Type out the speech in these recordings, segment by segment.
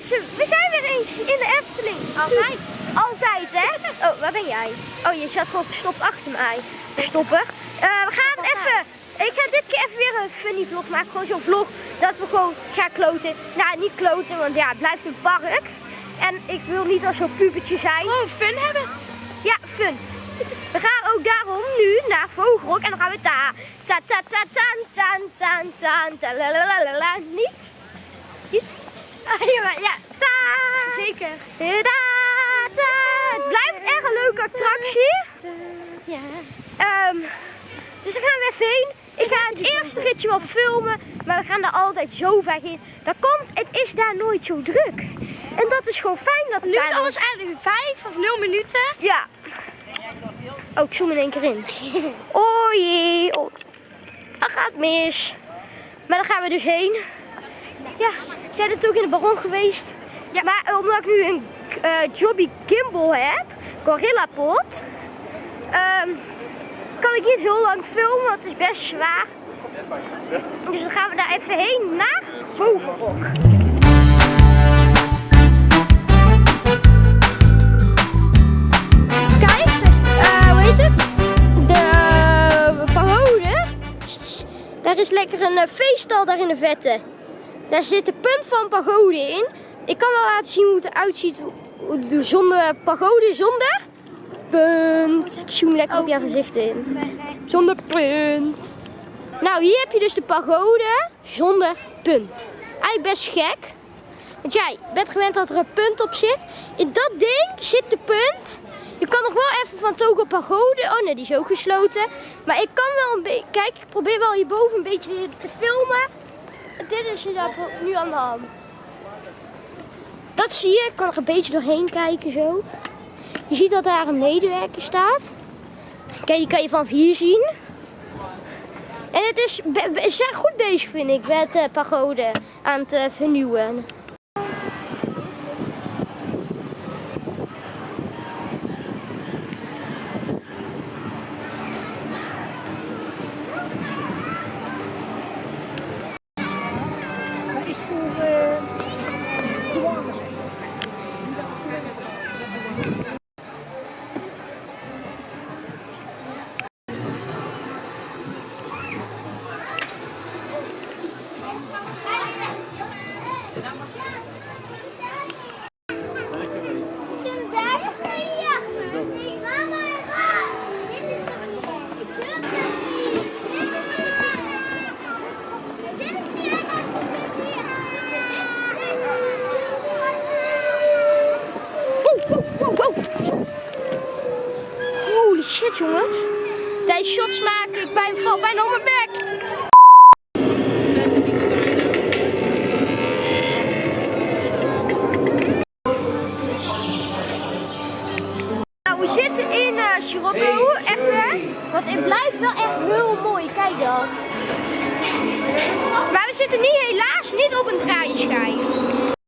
mensen, we zijn weer eens in de Efteling. Altijd. Altijd, hè? Oh, waar ben jij? Oh, je zat gewoon verstopt achter mij. Verstopper. Eh, we gaan even... Ik ga dit keer even weer een funny vlog maken. Gewoon zo'n vlog dat we gewoon gaan kloten. Nou, niet kloten, want ja, het blijft een park. En ik wil niet als zo'n pubertje zijn. Gewoon fun hebben. Ja, fun. We gaan ook daarom nu naar Vogelrok en dan gaan we ta ta ta ta ta ta ta ta ta la la la la la niet? Niet? Ja, Ta zeker. ta ta. Het blijft echt een leuke attractie. Ja. Ehm, dus daar gaan we even heen. Ik ga het eerste ritje wel filmen, maar we gaan daar altijd zo vaak in. Dat komt, het is daar nooit zo druk. En dat is gewoon fijn dat het Nu is alles eigenlijk vijf of nul minuten. Ja. Oh, ik zoom in één keer in. Oh jee. Oh. Dat gaat mis. Maar daar gaan we dus heen. Ja, zijn het ook in de baron geweest? Ja. Maar eh, omdat ik nu een eh, Jobby Gimbal heb, Gorilla Pot, ehm, kan ik niet heel lang filmen, want het is best zwaar. Dus dan gaan we daar even heen naar Vogelrok. Kijk, eh, hoe heet het? De pagode. Daar is lekker een uh, feeststal daar in de vette. Daar zit de punt van pagode in. Ik kan wel laten zien hoe het eruit ziet zonder pagode zonder punt. Ik zoom lekker op jouw gezicht in. Zonder punt. Nou, hier heb je dus de pagode zonder punt. Eigenlijk best gek. Want jij bent gewend dat er een punt op zit. In dat ding zit de punt. Je kan nog wel even van Togo Pagode. Oh nee, die is ook gesloten. Maar ik kan wel een beetje. Kijk, ik probeer wel hierboven een beetje te filmen. Dit is er nu aan de hand. Dat zie je. Ik kan er een beetje doorheen kijken zo. Je ziet dat daar een medewerker staat. Kijk, die kan je van hier zien. En het is, zijn goed bezig vind ik met uh, pagode aan het uh, vernieuwen. number heel mooi, kijk dan. Maar we zitten nu helaas niet op een draaischijf.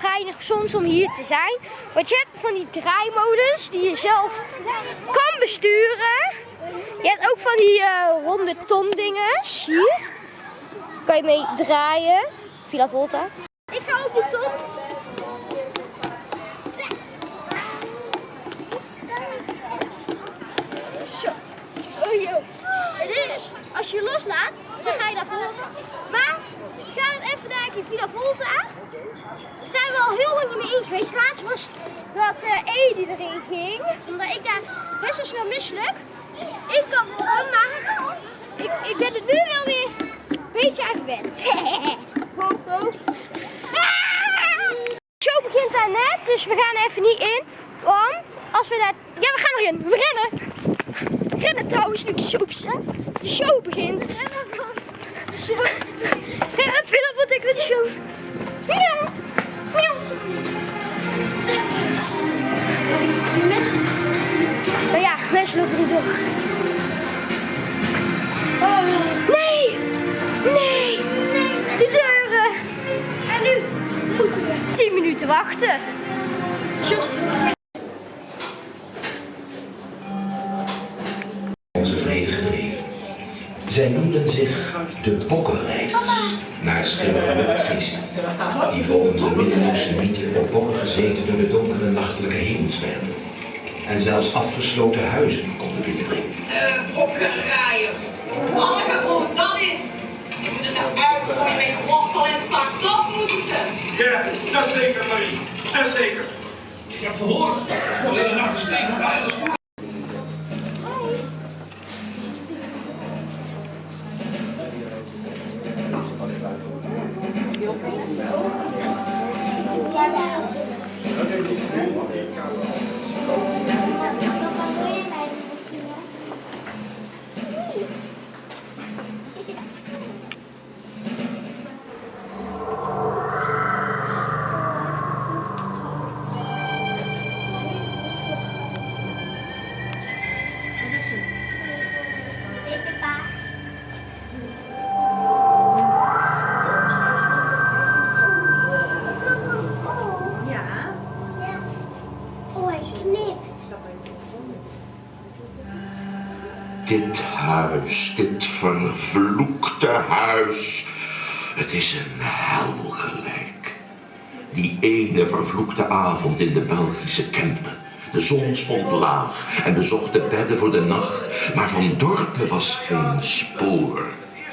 Geinig soms om hier te zijn. Want je hebt van die draaimodus die je zelf kan besturen. Je hebt ook van die uh, ronde ton dinges. Hier kan je mee draaien. Villa Volta. Ik ga op die ton. Oh joh. Het is, als je loslaat, dan ga je naar voren. Maar, ga het even kijken in Villa Volta. Daar zijn we al heel lang niet meer in geweest. Laatst was dat uh, E die erin ging. Omdat ik daar best wel snel misselijk. Ik kan wel, maar ik, ik ben er nu wel weer een beetje aan gewend. ho, ho. Ah! De show begint daar net, dus we gaan even niet in. Want als we daar... Ja, we gaan erin. We rennen. Rennen trouwens, nu de show, de show begint. Show. Ja, Philip, wat ik de show. Miauw. Miauw. Oh ja, mensen lopen niet door. Oh, nee! Nee! De deuren! En nu moeten we 10 minuten wachten. De Bokkenrijders, naar schimmige luchtgeesten, die volgens een middeleeuwse mythe op bokken gezeten door de donkere nachtelijke hemelswerpen en zelfs afgesloten huizen konden binnendringen. De bokkenrijders. Manneke, hoe dat is. Ze moeten ze uitgooien met wortel en pak. Dat moeten ze. Ja, dat zeker, Marie. Dat zeker. Ik heb gehoord dat ze de hele nacht waren. Dit vervloekte huis. Het is een hel gelijk. Die ene vervloekte avond in de Belgische Kempen. De zon stond laag en bezocht de bedden voor de nacht, maar van dorpen was geen spoor.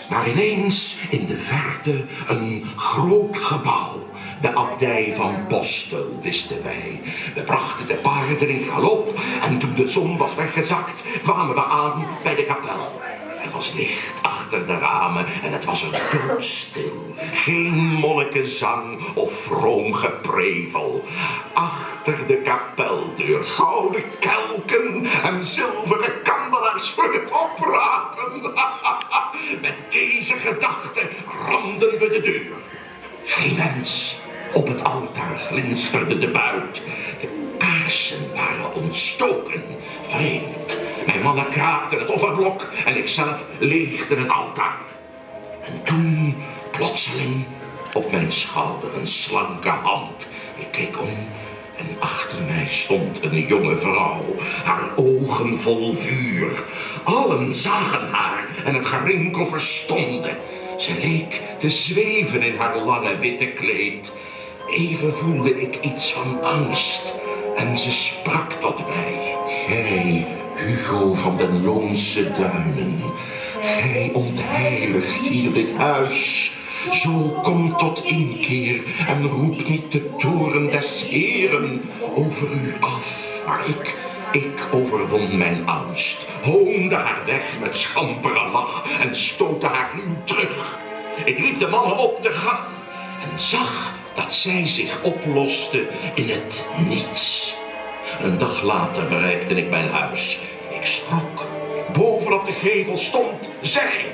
Maar ineens in de verte een groot gebouw. De abdij van Postel, wisten wij. We brachten de paarden in galop en toen de zon was weggezakt, kwamen we aan bij de kapel. Er was licht achter de ramen en het was er doodstil. Geen monnikenzang of vroom geprevel. Achter de kapeldeur gouden kelken en zilveren kandelaars voor het oprapen. Met deze gedachte ramden we de deur. Geen mens. Op het altaar glinsterde de buit. De kaarsen waren ontstoken. Vreemd. Mijn mannen kraakten het offerblok en ikzelf leegde het altaar. En toen, plotseling, op mijn schouder een slanke hand. Ik keek om en achter mij stond een jonge vrouw, haar ogen vol vuur. Allen zagen haar en het gerinkel verstonden. Ze leek te zweven in haar lange witte kleed. Even voelde ik iets van angst en ze sprak tot mij. Gij, Hugo van den Loonse Duinen, gij ontheiligt hier dit huis. Zo kom tot inkeer en roep niet de toren des Heren over u af. Maar ik, ik overwon mijn angst, hoonde haar weg met schampere lach en stootte haar ruw terug. Ik riep de mannen op te gaan en zag dat zij zich oploste in het niets. Een dag later bereikte ik mijn huis. Ik schrok. Bovenop de gevel stond zij,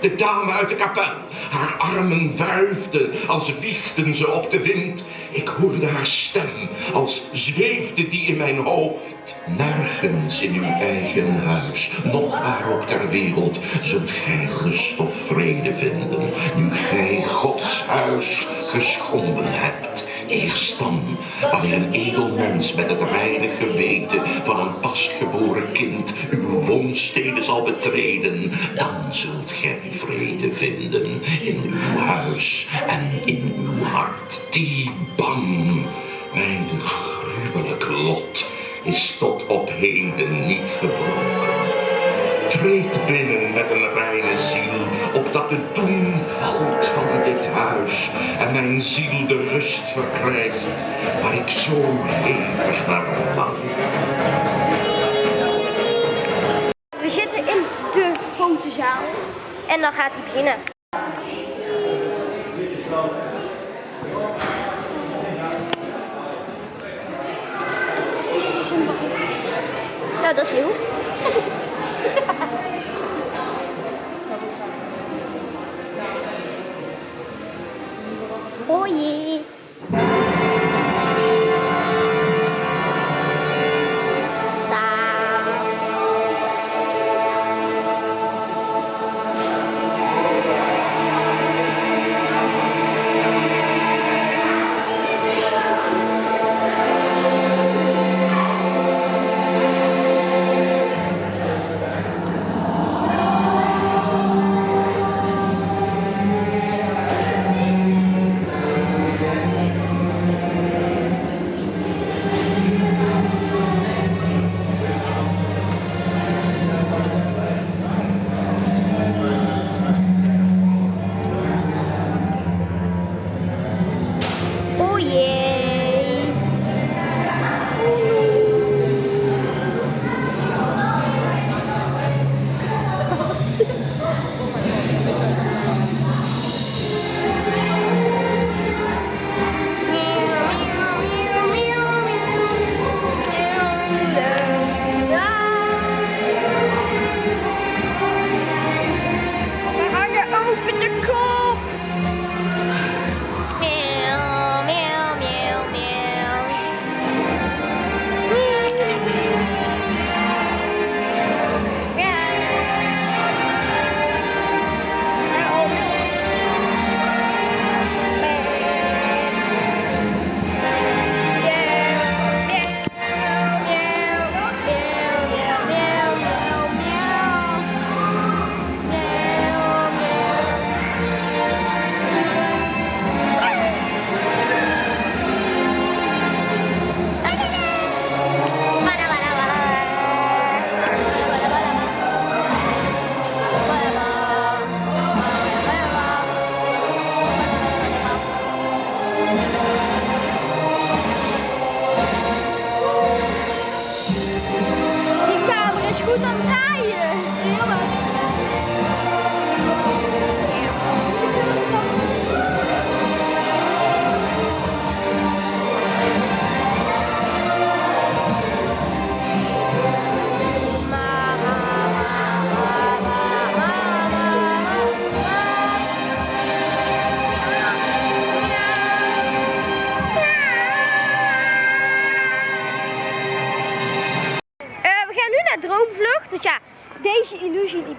de dame uit de kapel. Haar armen wuifden als wiegden ze op de wind. Ik hoorde haar stem als zweefde die in mijn hoofd. Nergens in uw eigen huis, nog waar ook ter wereld, zult gij rust of vrede vinden, nu gij Gods huis geschonden hebt. Eerst dan, wanneer een edel mens met het reine geweten van een pasgeboren kind uw woonsteden zal betreden, dan zult gij vrede vinden in uw huis en in uw hart. Die bang, mijn gruwelijk lot, is tot op heden niet gebroken. Treed binnen met een reine ziel, opdat de doen valt van dit huis en mijn ziel de rust verkrijgt waar ik zo hevig naar verlang. We zitten grote zaal. En dan gaat hij beginnen. Nou, dat is nieuw.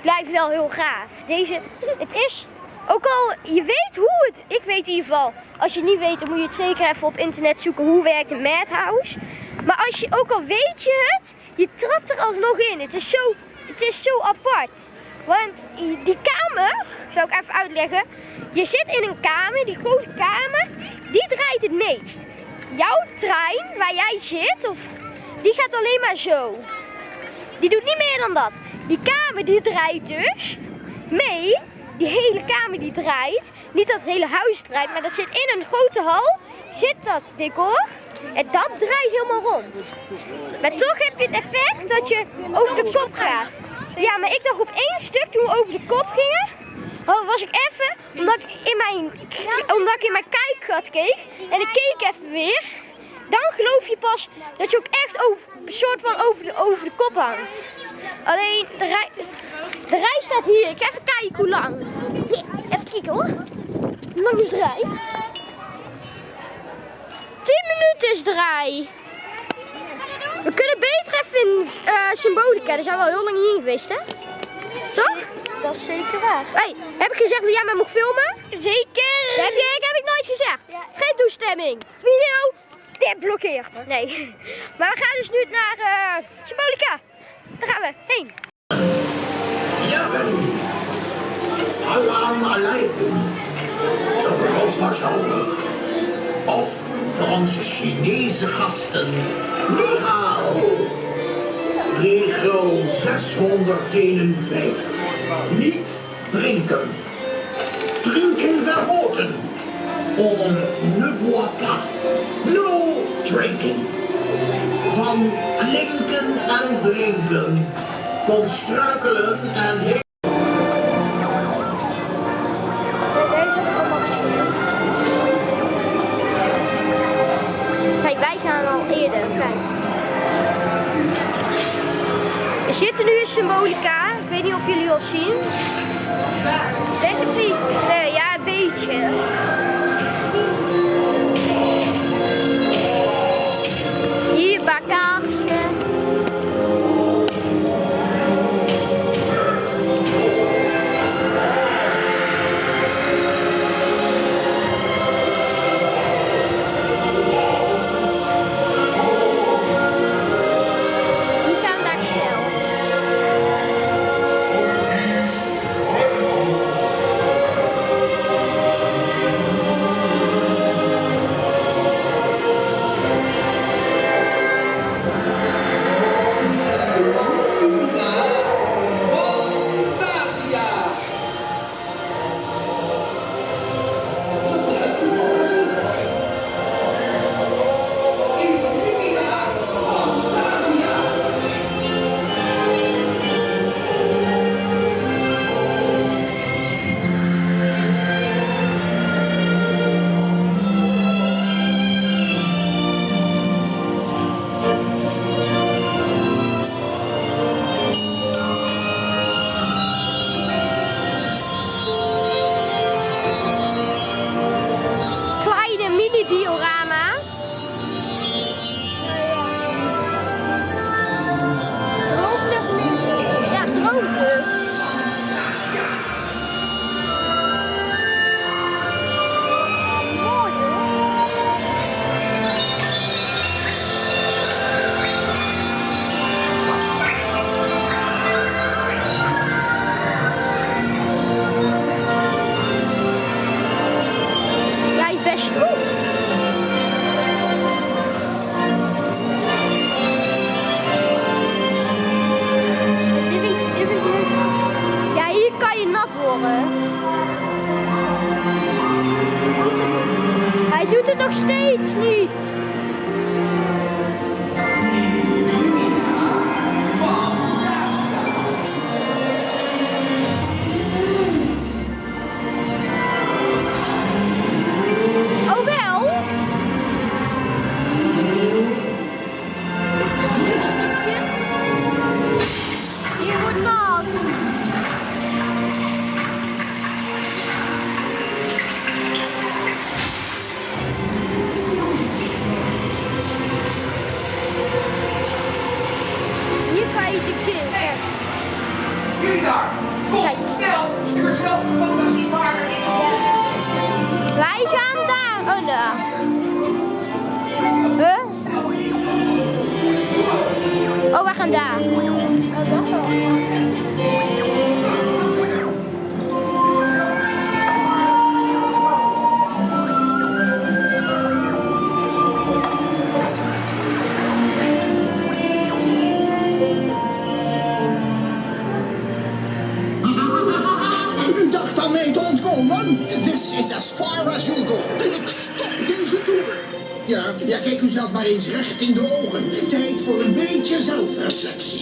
blijft wel heel gaaf. Deze, het is, ook al je weet hoe het, ik weet in ieder geval, als je het niet weet dan moet je het zeker even op internet zoeken hoe werkt een madhouse. Maar als je, ook al weet je het, je trapt er alsnog in. Het is zo, het is zo apart. Want die kamer, zou ik even uitleggen. Je zit in een kamer, die grote kamer, die draait het meest. Jouw trein waar jij zit, of, die gaat alleen maar zo. Die doet niet meer dan dat. Die kamer die draait dus mee. Die hele kamer die draait. Niet dat het hele huis draait, maar dat zit in een grote hal. Zit dat decor. En dat draait helemaal rond. Maar toch heb je het effect dat je over de kop gaat. Ja, maar ik dacht op één stuk toen we over de kop gingen. oh, was ik even, omdat ik in mijn, omdat ik in mijn kijkgat keek. En ik keek even weer. Dan geloof je pas dat je ook echt over, een soort van over de, over de kop hangt. Alleen, de rij, de rij staat hier. Ik ga even kijken hoe lang. Even kijken hoor. Hoe lang is de rij? 10 minuten is de rij. We kunnen beter even in eh, Symbolica. Daar zijn we al heel lang niet in geweest, hè? Toch? Dat is zeker waar. Hey, heb ik gezegd dat jij mij mocht filmen? Zeker! Dat heb, je, heb ik nooit gezegd. Geen toestemming. Video, dit blokkeert. Nee. Maar we gaan dus nu naar eh, Symbolica. Daar gaan we heen. Salam alaikum. De. Of voor onze Chinese gasten. Ni hao. Regel 651. Niet drinken. Drinken verboden. Om Ne bois pas, no drinking. Van klinken en drinken, kon struikelen en heel... Kijk, wij gaan al eerder, kijk. Er nu een symbolica, ik weet niet of jullie al zien. Denk het niet. Nee, eh, ja, een beetje. back up.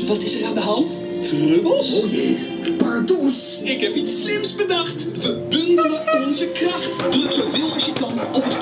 Wat is er aan de hand? Trubbels? Oh jee, pardoes. Ik heb iets slims bedacht. We bundelen onze kracht. Druk zoveel als je kan op het